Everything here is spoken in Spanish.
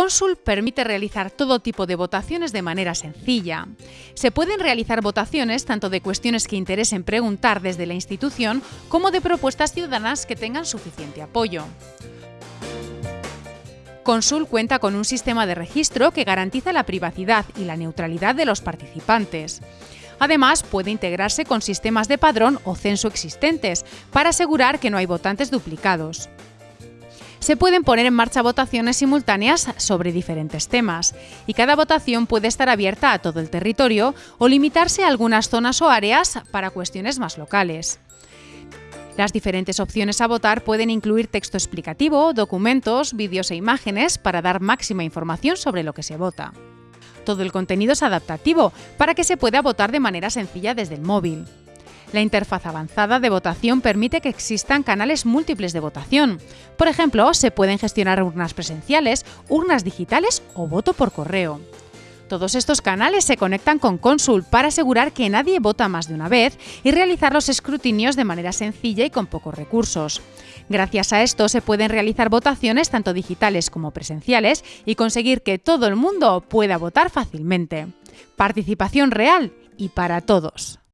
Consul permite realizar todo tipo de votaciones de manera sencilla. Se pueden realizar votaciones tanto de cuestiones que interesen preguntar desde la institución como de propuestas ciudadanas que tengan suficiente apoyo. Consul cuenta con un sistema de registro que garantiza la privacidad y la neutralidad de los participantes. Además, puede integrarse con sistemas de padrón o censo existentes para asegurar que no hay votantes duplicados se pueden poner en marcha votaciones simultáneas sobre diferentes temas, y cada votación puede estar abierta a todo el territorio o limitarse a algunas zonas o áreas para cuestiones más locales. Las diferentes opciones a votar pueden incluir texto explicativo, documentos, vídeos e imágenes para dar máxima información sobre lo que se vota. Todo el contenido es adaptativo para que se pueda votar de manera sencilla desde el móvil. La interfaz avanzada de votación permite que existan canales múltiples de votación. Por ejemplo, se pueden gestionar urnas presenciales, urnas digitales o voto por correo. Todos estos canales se conectan con Consul para asegurar que nadie vota más de una vez y realizar los escrutinios de manera sencilla y con pocos recursos. Gracias a esto se pueden realizar votaciones tanto digitales como presenciales y conseguir que todo el mundo pueda votar fácilmente. Participación real y para todos.